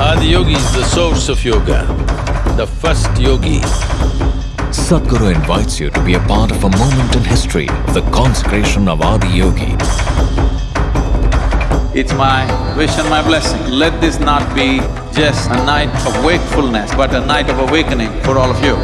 Adi Yogi is the source of yoga, the first yogi. Sadhguru invites you to be a part of a moment in history the consecration of Adi Yogi. It's my wish and my blessing. Let this not be just a night of wakefulness, but a night of awakening for all of you.